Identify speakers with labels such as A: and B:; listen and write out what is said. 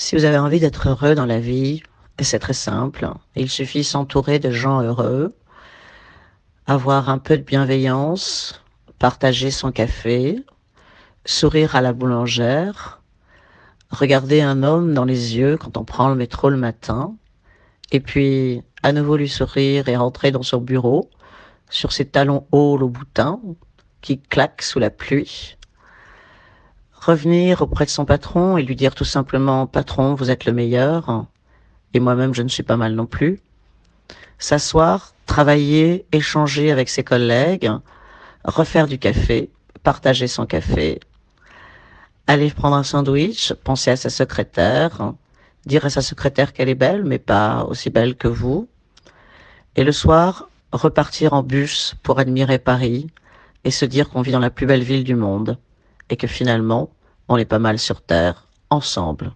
A: Si vous avez envie d'être heureux dans la vie, c'est très simple. Il suffit s'entourer de gens heureux, avoir un peu de bienveillance, partager son café, sourire à la boulangère, regarder un homme dans les yeux quand on prend le métro le matin, et puis à nouveau lui sourire et rentrer dans son bureau sur ses talons hauts au boutin qui claquent sous la pluie revenir auprès de son patron et lui dire tout simplement patron vous êtes le meilleur. Et moi-même je ne suis pas mal non plus. S'asseoir travailler échanger avec ses collègues refaire du café partager son café aller prendre un sandwich penser à sa secrétaire dire à sa secrétaire qu'elle est belle mais pas aussi belle que vous. Et le soir repartir en bus pour admirer Paris et se dire qu'on vit dans la plus belle ville du monde et que finalement, on est pas mal sur Terre, ensemble.